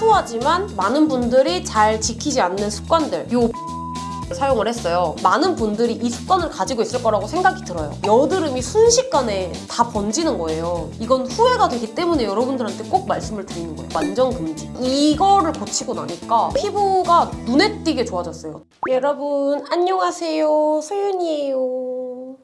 사소하지만 많은 분들이 잘 지키지 않는 습관들 요 사용을 했어요. 많은 분들이 이 습관을 가지고 있을 거라고 생각이 들어요. 여드름이 순식간에 다 번지는 거예요. 이건 후회가 되기 때문에 여러분들한테 꼭 말씀을 드리는 거예요. 완전 금지. 이거를 고치고 나니까 피부가 눈에 띄게 좋아졌어요. 여러분 안녕하세요. 소윤이에요.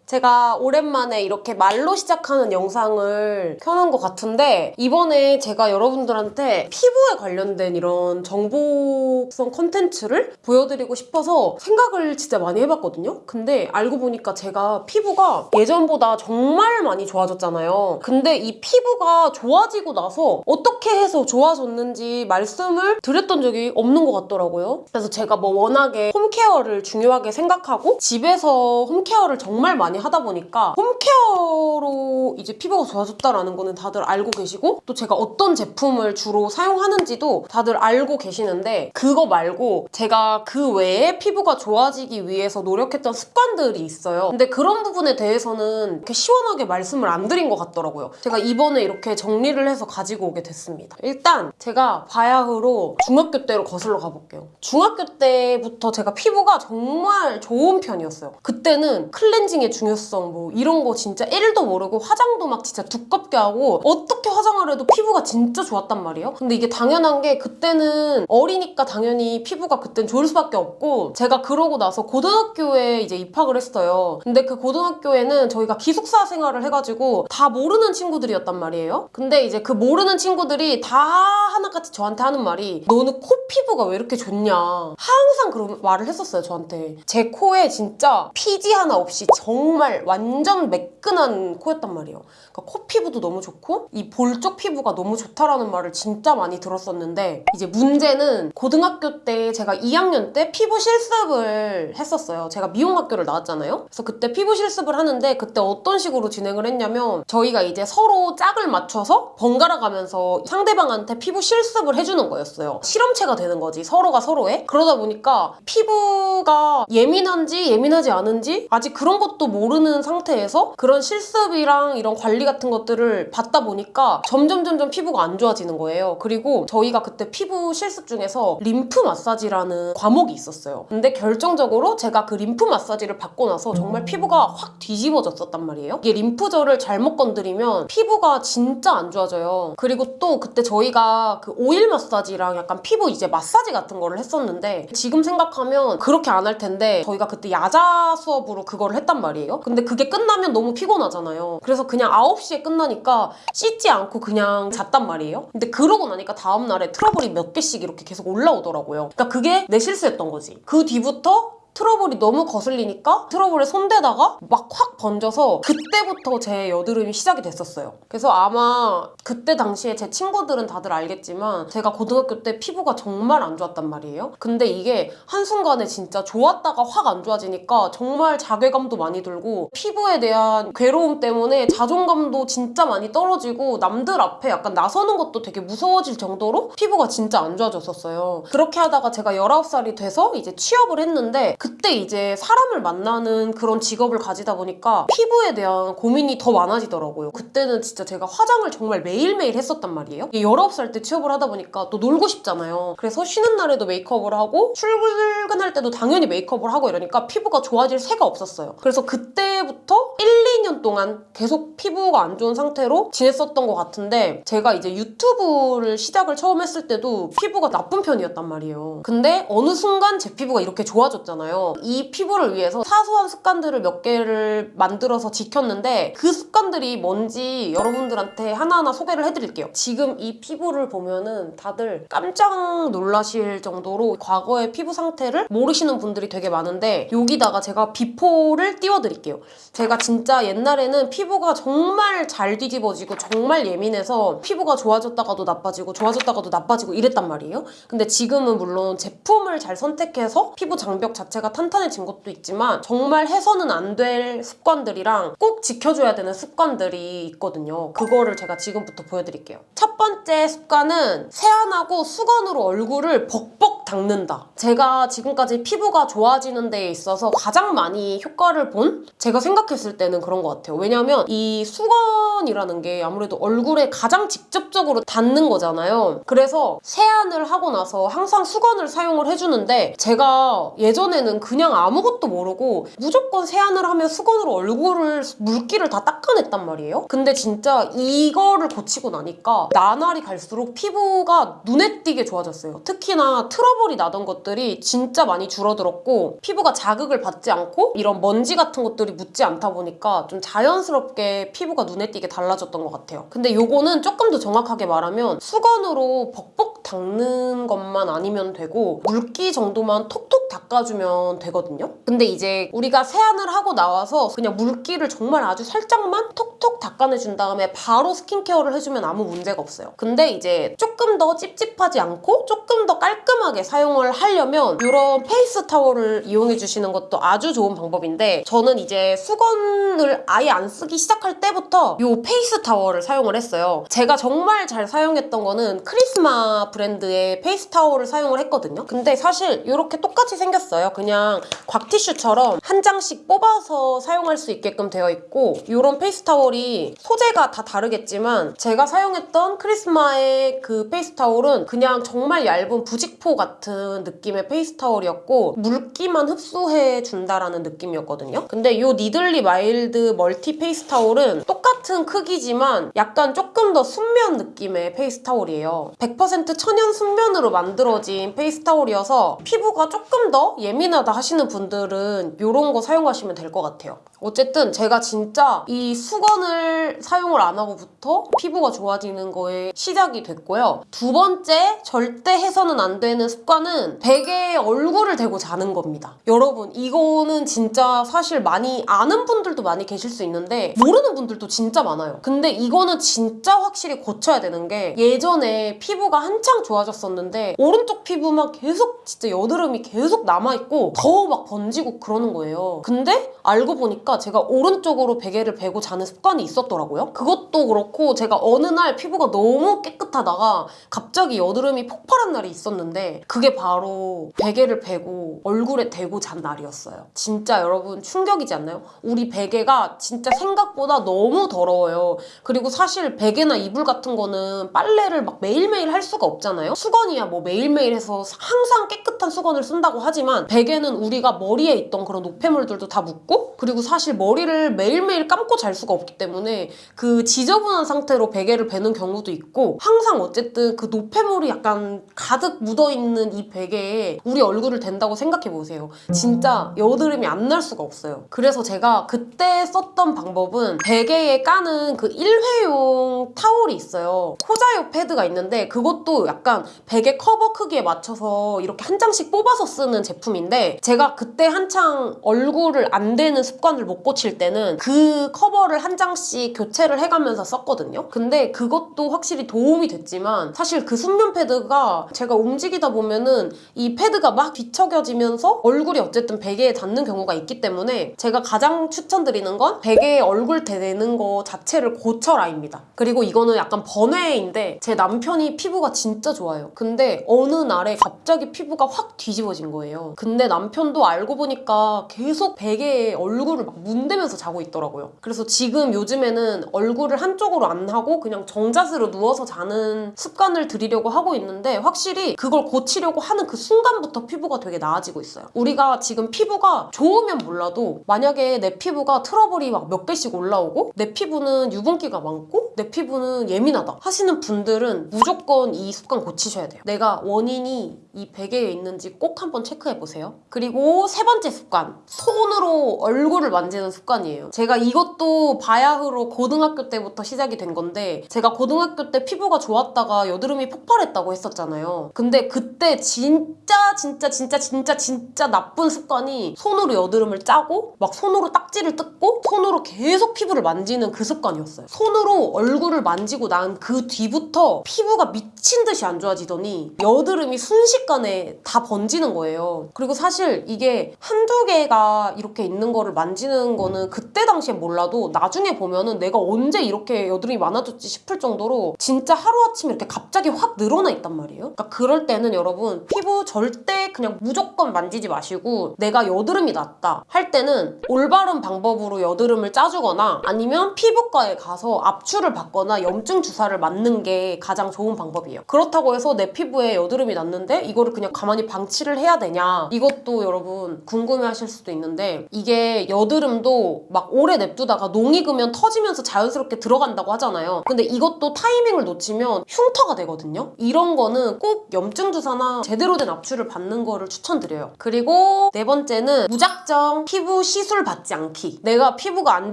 제가 오랜만에 이렇게 말로 시작하는 영상을 켜놓은 것 같은데 이번에 제가 여러분들한테 피부에 관련된 이런 정보성 컨텐츠를 보여드리고 싶어서 생각을 진짜 많이 해봤거든요. 근데 알고 보니까 제가 피부가 예전보다 정말 많이 좋아졌잖아요. 근데 이 피부가 좋아지고 나서 어떻게 해서 좋아졌는지 말씀을 드렸던 적이 없는 것 같더라고요. 그래서 제가 뭐 워낙에 홈케어를 중요하게 생각하고 집에서 홈케어를 정말 많이 하다 보니까 홈케어로 이제 피부가 좋아졌다라는 거는 다들 알고 계시고 또 제가 어떤 제품을 주로 사용하는지도 다들 알고 계시는데 그거 말고 제가 그 외에 피부가 좋아지기 위해서 노력했던 습관들이 있어요. 근데 그런 부분에 대해서는 이렇게 시원하게 말씀을 안 드린 것 같더라고요. 제가 이번에 이렇게 정리를 해서 가지고 오게 됐습니다. 일단 제가 바야흐로 중학교 때로 거슬러 가볼게요. 중학교 때부터 제가 피부가 정말 좋은 편이었어요. 그때는 클렌징의 중 요성 뭐 이런 거 진짜 1도 모르고 화장도 막 진짜 두껍게 하고 어떻게 화장을 해도 피부가 진짜 좋았단 말이에요. 근데 이게 당연한 게 그때는 어리니까 당연히 피부가 그땐 좋을 수밖에 없고 제가 그러고 나서 고등학교에 이제 입학을 했어요. 근데 그 고등학교에는 저희가 기숙사 생활을 해가지고 다 모르는 친구들이었단 말이에요. 근데 이제 그 모르는 친구들이 다 하나같이 저한테 하는 말이 너는 코 피부가 왜 이렇게 좋냐 항상 그런 말을 했었어요 저한테 제 코에 진짜 피지 하나 없이 정말 완전 매끈한 코였단 말이에요 그러니까 코 피부도 너무 좋고 이 볼 쪽 피부가 너무 좋다라는 말을 진짜 많이 들었었는데 이제 문제는 고등학교 때 제가 2학년 때 피부 실습을 했었어요. 제가 미용학교를 나왔잖아요. 그래서 그때 피부 실습을 하는데 그때 어떤 식으로 진행을 했냐면 저희가 이제 서로 짝을 맞춰서 번갈아 가면서 상대방한테 피부 실습을 해주는 거였어요. 실험체가 되는 거지 서로가 서로의. 그러다 보니까 피부가 예민한지 예민하지 않은지 아직 그런 것도 모르는 상태에서 그런 실습이랑 이런 관리 같은 것들을 받다 보니까 점점 점점 피부가 안 좋아지는 거예요. 그리고 저희가 그때 피부 실습 중에서 림프 마사지라는 과목이 있었어요. 근데 결정적으로 제가 그 림프 마사지를 받고 나서 정말 피부가 확 뒤집어졌었단 말이에요. 이게 림프절을 잘못 건드리면 피부가 진짜 안 좋아져요. 그리고 또 그때 저희가 그 오일 마사지랑 약간 피부 이제 마사지 같은 거를 했었는데 지금 생각하면 그렇게 안 할 텐데 저희가 그때 야자 수업으로 그거를 했단 말이에요. 근데 그게 끝나면 너무 피곤하잖아요. 그래서 그냥 9시에 끝나니까 씻지 않고 그냥 잤단 말이에요. 근데 그러고 나니까 다음날에 트러블이 몇 개씩 이렇게 계속 올라오더라고요. 그러니까 그게 내 실수였던 거지. 그 뒤부터 트러블이 너무 거슬리니까 트러블에 손대다가 막 확 번져서 그때부터 제 여드름이 시작이 됐었어요. 그래서 아마 그때 당시에 제 친구들은 다들 알겠지만 제가 고등학교 때 피부가 정말 안 좋았단 말이에요. 근데 이게 한순간에 진짜 좋았다가 확 안 좋아지니까 정말 자괴감도 많이 들고 피부에 대한 괴로움 때문에 자존감도 진짜 많이 떨어지고 남들 앞에 약간 나서는 것도 되게 무서워질 정도로 피부가 진짜 안 좋아졌었어요. 그렇게 하다가 제가 19살이 돼서 이제 취업을 했는데 그때 이제 사람을 만나는 그런 직업을 가지다 보니까 피부에 대한 고민이 더 많아지더라고요. 그때는 진짜 제가 화장을 정말 매일매일 했었단 말이에요. 19살 때 취업을 하다 보니까 또 놀고 싶잖아요. 그래서 쉬는 날에도 메이크업을 하고 출근할 때도 당연히 메이크업을 하고 이러니까 피부가 좋아질 새가 없었어요. 그래서 그때부터 1, 2년 동안 계속 피부가 안 좋은 상태로 지냈었던 것 같은데 제가 이제 유튜브를 시작을 처음 했을 때도 피부가 나쁜 편이었단 말이에요. 근데 어느 순간 제 피부가 이렇게 좋아졌잖아요. 이 피부를 위해서 사소한 습관들을 몇 개를 만들어서 지켰는데 그 습관들이 뭔지 여러분들한테 하나하나 소개를 해드릴게요. 지금 이 피부를 보면은 다들 깜짝 놀라실 정도로 과거의 피부 상태를 모르시는 분들이 되게 많은데 여기다가 제가 비포를 띄워드릴게요. 제가 진짜 옛날에는 피부가 정말 잘 뒤집어지고 정말 예민해서 피부가 좋아졌다가도 나빠지고 좋아졌다가도 나빠지고 이랬단 말이에요. 근데 지금은 물론 제품을 잘 선택해서 피부 장벽 자체가 베개가 탄탄해진 것도 있지만 정말 해서는 안 될 습관들이랑 꼭 지켜줘야 되는 습관들이 있거든요. 그거를 제가 지금부터 보여드릴게요. 첫 번째 습관은 세안하고 수건으로 얼굴을 벅벅 닦는다. 제가 지금까지 피부가 좋아지는 데에 있어서 가장 많이 효과를 본 제가 생각했을 때는 그런 것 같아요. 왜냐하면 이 수건이라는 게 아무래도 얼굴에 가장 직접적으로 닿는 거잖아요. 그래서 세안을 하고 나서 항상 수건을 사용을 해주는데 제가 예전에는 그냥 아무것도 모르고 무조건 세안을 하면 수건으로 얼굴을 물기를 다 닦아냈단 말이에요. 근데 진짜 이거를 고치고 나니까 나날이 갈수록 피부가 눈에 띄게 좋아졌어요. 특히나 트러블이 나던 것들이 진짜 많이 줄어들었고 피부가 자극을 받지 않고 이런 먼지 같은 것들이 묻지 않다 보니까 좀 자연스럽게 피부가 눈에 띄게 달라졌던 것 같아요. 근데 요거는 조금 더 정확하게 말하면 수건으로 벅벅 닦는 것만 아니면 되고 물기 정도만 톡톡 닦아주면 되거든요. 근데 이제 우리가 세안을 하고 나와서 그냥 물기를 정말 아주 살짝만 톡 톡 닦아내준 다음에 바로 스킨케어를 해주면 아무 문제가 없어요. 근데 이제 조금 더 찝찝하지 않고 조금 더 깔끔하게 사용을 하려면 이런 페이스 타월을 이용해 주시는 것도 아주 좋은 방법인데 저는 이제 수건을 아예 안 쓰기 시작할 때부터 이 페이스 타월을 사용을 했어요. 제가 정말 잘 사용했던 거는 크리스마 브랜드의 페이스 타월을 사용을 했거든요. 근데 사실 이렇게 똑같이 생겼어요. 그냥 곽티슈처럼 한 장씩 뽑아서 사용할 수 있게끔 되어 있고 이런 페이스 타월 이 소재가 다 다르겠지만 제가 사용했던 크리스마의 그 페이스 타월은 그냥 정말 얇은 부직포 같은 느낌의 페이스 타월이었고 물기만 흡수해 준다라는 느낌이었거든요. 근데 이 니들리 마일드 멀티 페이스 타월은 똑같은 크기지만 약간 조금 더 순면 느낌의 페이스 타월이에요. 100% 천연 순면으로 만들어진 페이스 타월이어서 피부가 조금 더 예민하다 하시는 분들은 이런 거 사용하시면 될 것 같아요. 어쨌든 제가 진짜 이 수건 을 사용을 안 하고부터 피부가 좋아지는 거에 시작이 됐고요. 두 번째 절대 해서는 안 되는 습관은 베개에 얼굴을 대고 자는 겁니다. 여러분 이거는 진짜 사실 많이 아는 분들도 많이 계실 수 있는데 모르는 분들도 진짜 많아요. 근데 이거는 진짜 확실히 고쳐야 되는 게 예전에 피부가 한창 좋아졌었는데 오른쪽 피부만 계속 진짜 여드름이 계속 남아있고 더막 번지고 그러는 거예요. 근데 알고 보니까 제가 오른쪽으로 베개를 베고 자는 습관 이 있었더라고요. 그것도 그렇고 제가 어느 날 피부가 너무 깨끗하다가 갑자기 여드름이 폭발한 날이 있었는데 그게 바로 베개를 베고 얼굴에 대고 잔 날이었어요. 진짜 여러분 충격이지 않나요? 우리 베개가 진짜 생각보다 너무 더러워요. 그리고 사실 베개나 이불 같은 거는 빨래를 막 매일매일 할 수가 없잖아요. 수건이야 뭐 매일매일 해서 항상 깨끗한 수건을 쓴다고 하지만 베개는 우리가 머리에 있던 그런 노폐물들도 다 묻고 그리고 사실 머리를 매일매일 감고 잘 수가 없기 때문에 그 지저분한 상태로 베개를 베는 경우도 있고 항상 어쨌든 그 노폐물이 약간 가득 묻어있는 이 베개에 우리 얼굴을 댄다고 생각해 보세요. 진짜 여드름이 안 날 수가 없어요. 그래서 제가 그때 썼던 방법은 베개에 까는 그 일회용 타올이 있어요. 코자요 패드가 있는데 그것도 약간 베개 커버 크기에 맞춰서 이렇게 한 장씩 뽑아서 쓰는 제품인데 제가 그때 한창 얼굴을 안 대는 습관을 못 고칠 때는 그 커버를 한 장씩 교체를 해가면서 썼거든요. 근데 그것도 확실히 도움이 됐지만 사실 그 순면 패드가 제가 움직이다 보면은 이 패드가 막 뒤척여지면서 얼굴이 어쨌든 베개에 닿는 경우가 있기 때문에 제가 가장 추천드리는 건 베개에 얼굴 대는 거 자체를 고쳐라입니다. 그리고 이거는 약간 번외인데 제 남편이 피부가 진짜 좋아요. 근데 어느 날에 갑자기 피부가 확 뒤집어진 거예요. 근데 남편도 알고 보니까 계속 베개에 얼굴을 막 문대면서 자고 있더라고요. 그래서 지금 요즘에는 얼굴을 한쪽으로 안 하고 그냥 정자세로 누워서 자는 습관을 들이려고 하고 있는데 확실히 그걸 고치려고 하는 그 순간부터 피부가 되게 나아지고 있어요. 우리가 지금 피부가 좋으면 몰라도 만약에 내 피부가 트러블이 막 몇 개씩 올라오고 내 피부는 유분기가 많고 내 피부는 예민하다 하시는 분들은 무조건 이 습관 고치셔야 돼요. 내가 원인이 이 베개에 있는지 꼭 한번 체크해 보세요. 그리고 세 번째 습관 손으로 얼굴을 만지는 습관이에요. 제가 이것도 봐야 바야흐로 고등학교 때부터 시작이 된 건데 제가 고등학교 때 피부가 좋았다가 여드름이 폭발했다고 했었잖아요. 근데 그때 진짜 진짜 진짜 진짜 진짜 나쁜 습관이 손으로 여드름을 짜고 막 손으로 딱지를 뜯고 손으로 계속 피부를 만지는 그 습관이었어요. 손으로 얼굴을 만지고 난 그 뒤부터 피부가 미친 듯이 안 좋아지더니 여드름이 순식간에 다 번지는 거예요. 그리고 사실 이게 한두 개가 이렇게 있는 거를 만지는 거는 그때 당시에 몰라도 나중에 보면은 내가 언제 이렇게 여드름이 많아졌지 싶을 정도로 진짜 하루아침에 이렇게 갑자기 확 늘어나 있단 말이에요. 그러니까 그럴 때는 여러분 피부 절대 그냥 무조건 만지지 마시고 내가 여드름이 났다 할 때는 올바른 방법으로 여드름을 짜주거나 아니면 피부과에 가서 압출을 받거나 염증 주사를 맞는 게 가장 좋은 방법이에요. 그렇다고 해서 내 피부에 여드름이 났는데 이거를 그냥 가만히 방치를 해야 되냐 이것도 여러분 궁금해하실 수도 있는데 이게 여드름도 막 오래 냅두다가 농익 으면 터지면서 자연스럽게 들어간다고 하잖아요. 근데 이것도 타이밍을 놓치면 흉터가 되거든요. 이런 거는 꼭 염증 주사나 제대로 된 압출을 받는 거를 추천드려요. 그리고 네 번째는 무작정 피부 시술 받지 않기. 내가 피부가 안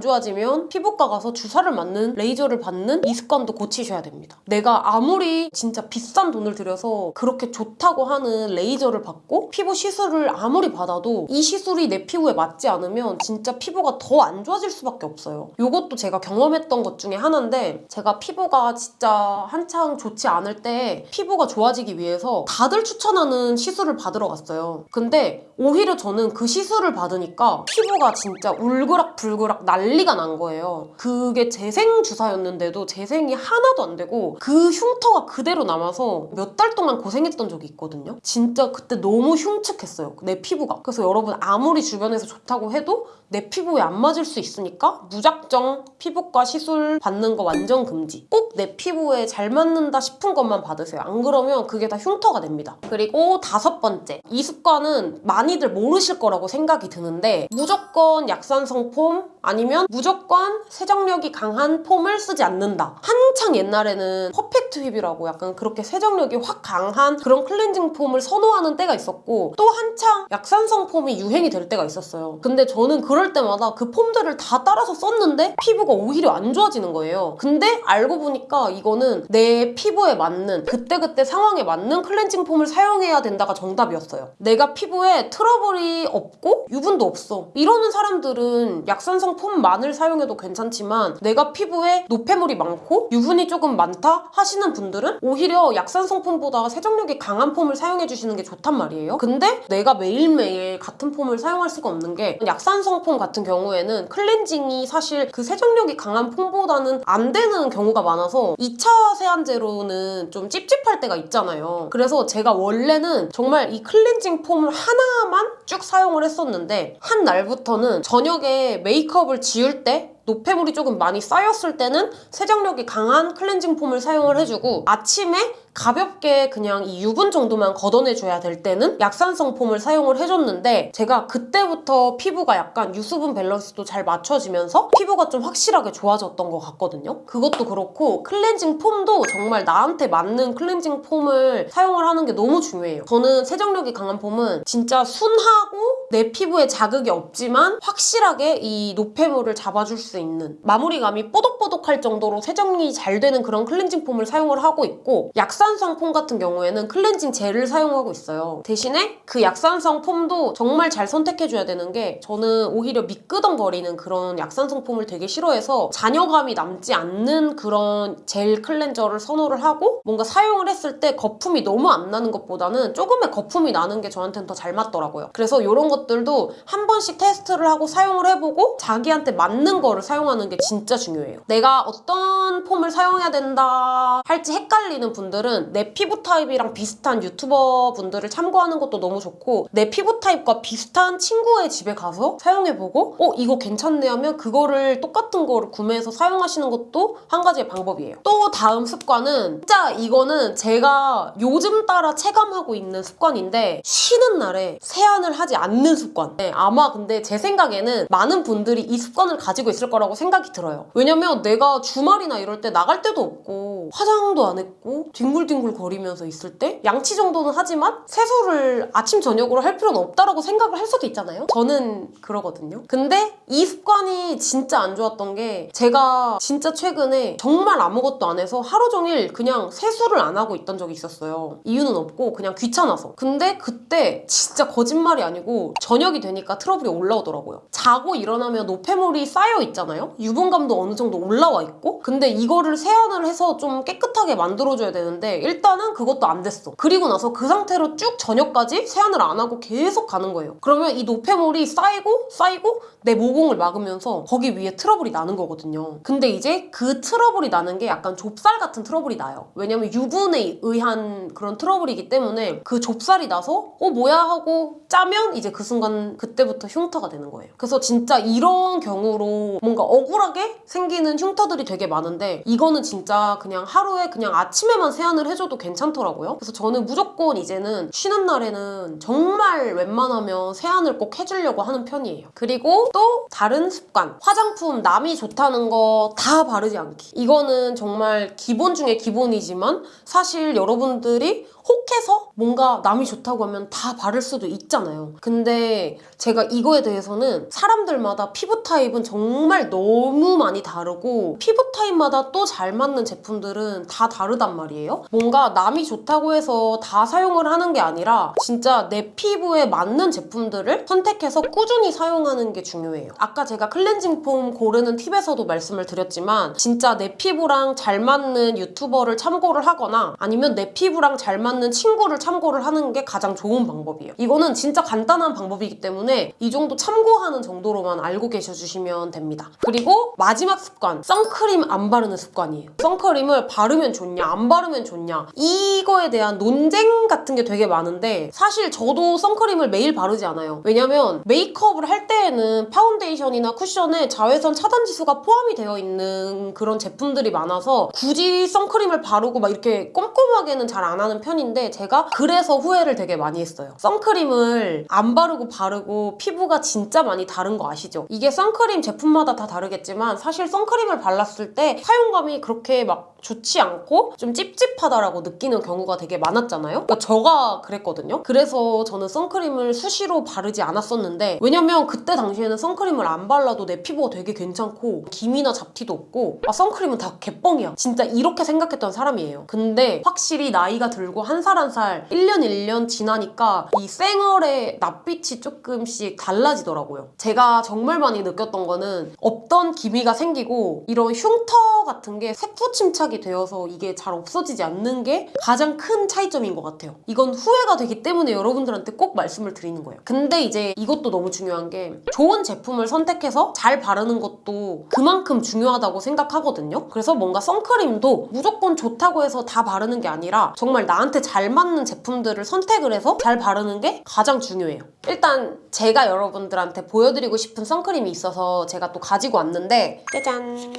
좋아지면 피부과 가서 주사를 맞는 레이저를 받는 이 습관도 고치셔야 됩니다. 내가 아무리 진짜 비싼 돈을 들여서 그렇게 좋다고 하는 레이저를 받고 피부 시술을 아무리 받아도 이 시술이 내 피부에 맞지 않으면 진짜 피부가 더 안 좋아질 수밖에 없어요. 이것도 제가 경험했던 것 중에 하나인데 제가 피부가 진짜 한창 좋지 않을 때 피부가 좋아지기 위해서 다들 추천하는 시술을 받으러 갔어요. 근데 오히려 저는 그 시술을 받으니까 피부가 진짜 울그락불그락 난리가 난 거예요. 그게 재생 주사였는데도 재생이 하나도 안 되고 그 흉터가 그대로 남아서 몇 달 동안 고생했던 적이 있거든요. 진짜 그때 너무 흉측했어요. 내 피부가. 그래서 여러분 아무리 주변에서 좋다고 해도 내 피부에 안 맞을 수 있으니까 무작정 피부과 시술 받는 거 완전 금지. 꼭 내 피부에 잘 맞는다 싶은 것만 받으세요. 안 그러면 그게 다 흉터가 됩니다. 그리고 다섯 번째. 이 습관은 많 이들 모르실 거라고 생각이 드는데 무조건 약산성 폼 아니면 무조건 세정력이 강한 폼을 쓰지 않는다. 한창 옛날에는 퍼펙트 휘이라고 약간 그렇게 세정력이 확 강한 그런 클렌징 폼을 선호하는 때가 있었고 또 한창 약산성 폼이 유행이 될 때가 있었어요. 근데 저는 그럴 때마다 그 폼들을 다 따라서 썼는데 피부가 오히려 안 좋아지는 거예요. 근데 알고 보니까 이거는 내 피부에 맞는 그때그때 상황에 맞는 클렌징 폼을 사용해야 된다가 정답이었어요. 내가 피부에 트러블이 없고 유분도 없어. 이러는 사람들은 약산성 폼만을 사용해도 괜찮지만 내가 피부에 노폐물이 많고 유분이 조금 많다 하시는 분들은 오히려 약산성 폼보다 세정력이 강한 폼을 사용해 주시는 게 좋단 말이에요. 근데 내가 매일매일 같은 폼을 사용할 수가 없는 게 약산성 폼 같은 경우에는 클렌징이 사실 그 세정력이 강한 폼보다는 안 되는 경우가 많아서 2차 세안제로는 좀 찝찝할 때가 있잖아요. 그래서 제가 원래는 정말 이 클렌징 폼을 하나 만 쭉 사용을 했었는데 한 날부터는 저녁에 메이크업을 지울 때 노폐물이 조금 많이 쌓였을 때는 세정력이 강한 클렌징 폼을 사용을 해주고 아침에 가볍게 그냥 이 유분 정도만 걷어내줘야 될 때는 약산성 폼을 사용을 해줬는데 제가 그때부터 피부가 약간 유수분 밸런스도 잘 맞춰지면서 피부가 좀 확실하게 좋아졌던 것 같거든요. 그것도 그렇고 클렌징 폼도 정말 나한테 맞는 클렌징 폼을 사용을 하는 게 너무 중요해요. 저는 세정력이 강한 폼은 진짜 순하고 내 피부에 자극이 없지만 확실하게 이 노폐물을 잡아줄 수 있는 마무리감이 뽀독뽀독할 정도로 세정이 잘 되는 그런 클렌징 폼을 사용을 하고 있고 약산 성 폼 같은 경우에는 클렌징 젤을 사용하고 있어요. 대신에 그 약산성 폼도 정말 잘 선택해줘야 되는 게 저는 오히려 미끄덩거리는 그런 약산성 폼을 되게 싫어해서 잔여감이 남지 않는 그런 gel cleanser를 선호를 하고 뭔가 사용을 했을 때 거품이 너무 안 나는 것보다는 조금의 거품이 나는 게 저한테는 더 잘 맞더라고요. 그래서 이런 것들도 한 번씩 테스트를 하고 사용을 해보고 자기한테 맞는 거를 사용하는 게 진짜 중요해요. 내가 어떤 폼을 사용해야 된다 할지 헷갈리는 분들은 내 피부 타입이랑 비슷한 유튜버 분들을 참고하는 것도 너무 좋고 내 피부 타입과 비슷한 친구의 집에 가서 사용해보고 어 이거 괜찮네 하면 그거를 똑같은 거를 구매해서 사용하시는 것도 한 가지의 방법이에요. 또 다음 습관은 진짜 이거는 제가 요즘 따라 체감하고 있는 습관인데 쉬는 날에 세안을 하지 않는 습관. 네, 아마 근데 제 생각에는 많은 분들이 이 습관을 가지고 있을 거라고 생각이 들어요. 왜냐면 내가 주말이나 이럴 때 나갈 데도 없고 화장도 안 했고 뒷물 뒹굴뒹굴 거리면서 있을 때 양치 정도는 하지만 세수를 아침 저녁으로 할 필요는 없다라고 생각을 할 수도 있잖아요. 저는 그러거든요. 근데 이 습관이 진짜 안 좋았던 게 제가 진짜 최근에 정말 아무것도 안 해서 하루 종일 그냥 세수를 안 하고 있던 적이 있었어요. 이유는 없고 그냥 귀찮아서. 근데 그때 진짜 거짓말이 아니고 저녁이 되니까 트러블이 올라오더라고요. 자고 일어나면 노폐물이 쌓여 있잖아요. 유분감도 어느 정도 올라와 있고. 근데 이거를 세안을 해서 좀 깨끗하게 만들어줘야 되는데 일단은 그것도 안 됐어. 그리고 나서 그 상태로 쭉 저녁까지 세안을 안 하고 계속 가는 거예요. 그러면 이 노폐물이 쌓이고 쌓이고 내 모공을 막으면서 거기 위에 트러블이 나는 거거든요. 근데 이제 그 트러블이 나는 게 약간 좁쌀 같은 트러블이 나요. 왜냐면 유분에 의한 그런 트러블이기 때문에 그 좁쌀이 나서 어 뭐야 하고 짜면 이제 그 순간 그때부터 흉터가 되는 거예요. 그래서 진짜 이런 경우로 뭔가 억울하게 생기는 흉터들이 되게 많은데 이거는 진짜 그냥 하루에 그냥 아침에만 세안 을 해줘도 괜찮더라고요. 그래서 저는 무조건 이제는 쉬는 날에는 정말 웬만하면 세안을 꼭 해주려고 하는 편이에요. 그리고 또 다른 습관 화장품 남이 좋다는 거 다 바르지 않기 이거는 정말 기본 중에 기본이지만 사실 여러분들이 혹해서 뭔가 남이 좋다고 하면 다 바를 수도 있잖아요. 근데 제가 이거에 대해서는 사람들마다 피부 타입은 정말 너무 많이 다르고 피부 타입마다 또 잘 맞는 제품들은 다 다르단 말이에요. 뭔가 남이 좋다고 해서 다 사용을 하는 게 아니라 진짜 내 피부에 맞는 제품들을 선택해서 꾸준히 사용하는 게 중요해요. 아까 제가 클렌징 폼 고르는 팁에서도 말씀을 드렸지만 진짜 내 피부랑 잘 맞는 유튜버를 참고를 하거나 아니면 내 피부랑 잘 맞는 친구를 참고를 하는 게 가장 좋은 방법이에요. 이거는 진짜 간단한 방법이기 때문에 이 정도 참고하는 정도로만 알고 계셔주시면 됩니다. 그리고 마지막 습관, 선크림 안 바르는 습관이에요. 선크림을 바르면 좋냐, 안 바르면 좋냐 이거에 대한 논쟁 같은 게 되게 많은데 사실 저도 선크림을 매일 바르지 않아요. 왜냐면 메이크업을 할 때에는 파운데이션이나 쿠션에 자외선 차단 지수가 포함이 되어 있는 그런 제품들이 많아서 굳이 선크림을 바르고 막 이렇게 꼼꼼하게는 잘 안 하는 편 인데 제가 그래서 후회를 되게 많이 했어요. 선크림을 안 바르고 바르고 피부가 진짜 많이 다른 거 아시죠? 이게 선크림 제품마다 다 다르겠지만 사실 선크림을 발랐을 때 사용감이 그렇게 막 좋지 않고 좀 찝찝하다라고 느끼는 경우가 되게 많았잖아요. 그러니까 저가 그랬거든요. 그래서 저는 선크림을 수시로 바르지 않았었는데 왜냐면 그때 당시에는 선크림을 안 발라도 내 피부가 되게 괜찮고 기미나 잡티도 없고 아 선크림은 다 개뻥이야. 진짜 이렇게 생각했던 사람이에요. 근데 확실히 나이가 들고 한 살 한 살 1년 1년 지나니까 이 쌩얼의 낯빛이 조금씩 달라지더라고요. 제가 정말 많이 느꼈던 거는 없던 기미가 생기고 이런 흉터 같은 게 색소 침착이 되어서 이게 잘 없어지지 않는 게 가장 큰 차이점인 것 같아요. 이건 후회가 되기 때문에 여러분들한테 꼭 말씀을 드리는 거예요. 근데 이제 이것도 너무 중요한 게 좋은 제품을 선택해서 잘 바르는 것도 그만큼 중요하다고 생각하거든요. 그래서 뭔가 선크림도 무조건 좋다고 해서 다 바르는 게 아니라 정말 나한테 잘 맞는 제품들을 선택을 해서 잘 바르는 게 가장 중요해요. 일단 제가 여러분들한테 보여드리고 싶은 선크림이 있어서 제가 또 가지고 왔는데 짜잔!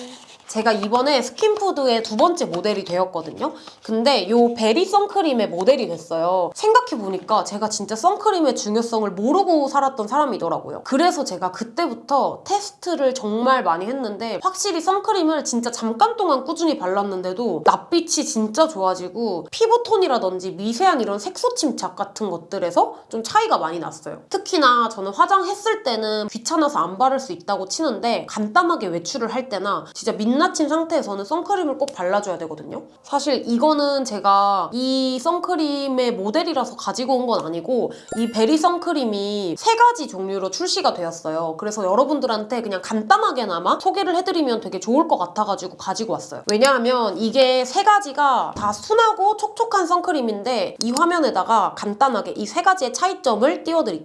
제가 이번에 스킨푸드의 두 번째 모델이 되었거든요. 근데 이 베리 선크림의 모델이 됐어요. 생각해보니까 제가 진짜 선크림의 중요성을 모르고 살았던 사람이더라고요. 그래서 제가 그때부터 테스트를 정말 많이 했는데 확실히 선크림을 진짜 잠깐 동안 꾸준히 발랐는데도 낯빛이 진짜 좋아지고 피부톤이라든지 미세한 이런 색소 침착 같은 것들에서 좀 차이가 많이 났어요. 특히나 저는 화장했을 때는 귀찮아서 안 바를 수 있다고 치는데 간단하게 외출을 할 때나 진짜 민낯인 상태에서는 선크림을 꼭 발라줘야 되거든요. 사실 이거는 제가 이 선크림의 모델이라서 가지고 온 건 아니고 이 베리 선크림이 세 가지 종류로 출시가 되었어요. 그래서 여러분들한테 그냥 간단하게나마 소개를 해드리면 되게 좋을 것 같아가지고 가지고 왔어요. 왜냐하면 이게 세 가지가 다 순하고 촉촉한 선크림인데 이 화면에다가 간단하게 이 세 가지의 차이점을 띄워드릴게요.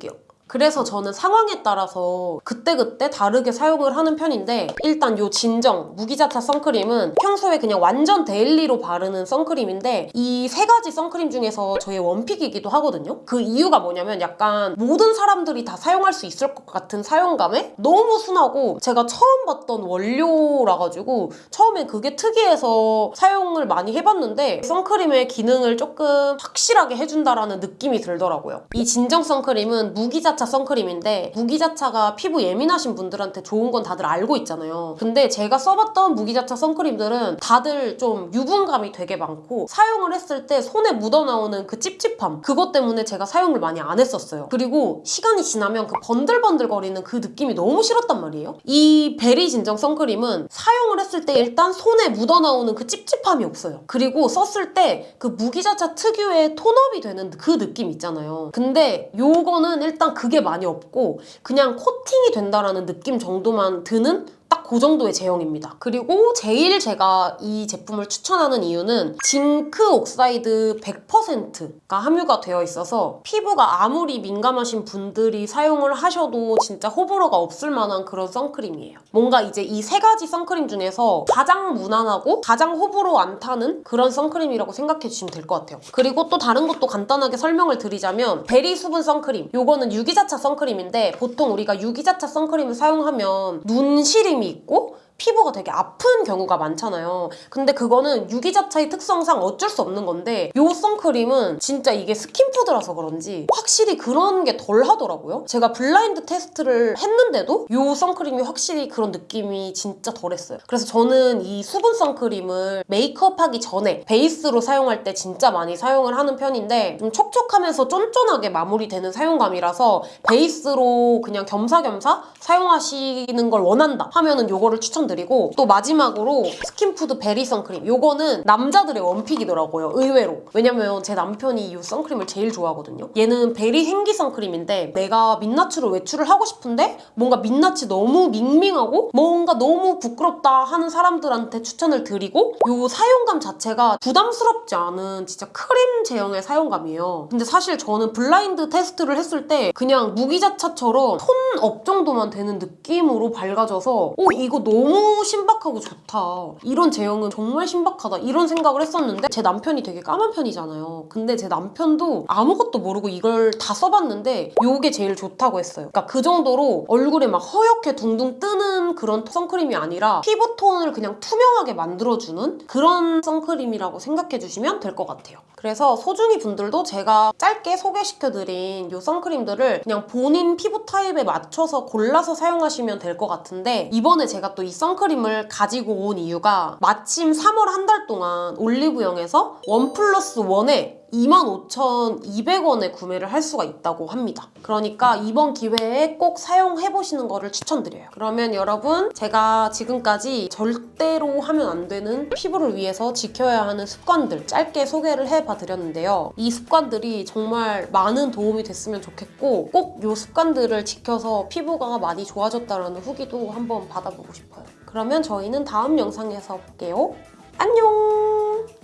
그래서 저는 상황에 따라서 그때그때 다르게 사용을 하는 편인데 일단 요 진정 무기자차 선크림은 평소에 그냥 완전 daily로 바르는 선크림인데 이 세 가지 선크림 중에서 저의 one pick이기도 하거든요. 그 이유가 뭐냐면 약간 모든 사람들이 다 사용할 수 있을 것 같은 사용감에 너무 순하고 제가 처음 봤던 원료라 가지고 처음엔 그게 특이해서 사용을 많이 해봤는데 선크림의 기능을 조금 확실하게 해준다라는 느낌이 들더라고요. 이 진정 선크림은 무기자차 무기자차 선크림인데 무기자차가 피부 예민하신 분들한테 좋은 건 다들 알고 있잖아요. 근데 제가 써봤던 무기자차 선크림들은 다들 좀 유분감이 되게 많고 사용을 했을 때 손에 묻어나오는 그 찝찝함 그것 때문에 제가 사용을 많이 안 했었어요. 그리고 시간이 지나면 그 번들번들거리는 그 느낌이 너무 싫었단 말이에요. 이 베리 진정 선크림은 사용을 했을 때 일단 손에 묻어나오는 그 찝찝함이 없어요. 그리고 썼을 때 그 무기자차 특유의 tone up이 되는 그 느낌 있잖아요. 근데 요거는 일단 그게 많이 없고 그냥 코팅이 된다라는 느낌 정도만 드는 딱 그 정도의 제형입니다. 그리고 제일 제가 이 제품을 추천하는 이유는 zinc oxide 100%가 함유가 되어 있어서 피부가 아무리 민감하신 분들이 사용을 하셔도 진짜 호불호가 없을 만한 그런 선크림이에요. 뭔가 이제 이 세 가지 선크림 중에서 가장 무난하고 가장 호불호 안 타는 그런 선크림이라고 생각해 주시면 될 것 같아요. 그리고 또 다른 것도 간단하게 설명을 드리자면 베리 수분 선크림 요거는 유기자차 선크림인데 보통 우리가 유기자차 선크림을 사용하면 눈 시림이 있고 피부가 되게 아픈 경우가 많잖아요. 근데 그거는 유기자차의 특성상 어쩔 수 없는 건데 요 선크림은 진짜 이게 스킨푸드라서 그런지 확실히 그런 게 덜 하더라고요. 제가 blind test를 했는데도 요 선크림이 확실히 그런 느낌이 진짜 덜했어요. 그래서 저는 이 수분 선크림을 메이크업 하기 전에 베이스로 사용할 때 진짜 많이 사용을 하는 편인데 좀 촉촉하면서 쫀쫀하게 마무리되는 사용감이라서 베이스로 그냥 겸사겸사 사용하시는 걸 원한다 하면은 요거를 추천 드립니다. 드리고 또 마지막으로 스킨푸드 베리 선크림. 요거는 남자들의 one pick이더라고요 의외로. 왜냐면 제 남편이 이 선크림을 제일 좋아하거든요. 얘는 베리 생기 선크림인데 내가 민낯으로 외출을 하고 싶은데 뭔가 민낯이 너무 밍밍하고 뭔가 너무 부끄럽다 하는 사람들한테 추천을 드리고 요 사용감 자체가 부담스럽지 않은 진짜 크림 제형의 사용감이에요. 근데 사실 저는 blind test를 했을 때 그냥 무기자차처럼 톤업 정도만 되는 느낌으로 밝아져서 오 이거 너무 너무 신박하고 좋다. 이런 제형은 정말 신박하다. 이런 생각을 했었는데 제 남편이 되게 까만 편이잖아요. 근데 제 남편도 아무것도 모르고 이걸 다 써봤는데 이게 제일 좋다고 했어요. 그러니까 그 정도로 얼굴에 막 허옇게 둥둥 뜨는 그런 선크림이 아니라 피부톤을 그냥 투명하게 만들어주는 그런 선크림이라고 생각해 주시면 될 것 같아요. 그래서 소중이 분들도 제가 짧게 소개시켜드린 이 선크림들을 그냥 본인 피부 타입에 맞춰서 골라서 사용하시면 될 것 같은데 이번에 제가 또 이 선크림을 가지고 온 이유가 마침 3월 한 달 동안 올리브영에서 원 플러스 원에 25,200원에 구매를 할 수가 있다고 합니다. 그러니까 이번 기회에 꼭 사용해보시는 거를 추천드려요. 그러면 여러분 제가 지금까지 절대로 하면 안 되는 피부를 위해서 지켜야 하는 습관들 짧게 소개를 해봐 드렸는데요. 이 습관들이 정말 많은 도움이 됐으면 좋겠고 꼭 이 습관들을 지켜서 피부가 많이 좋아졌다는 후기도 한번 받아보고 싶어요. 그러면 저희는 다음 영상에서 볼게요. 안녕!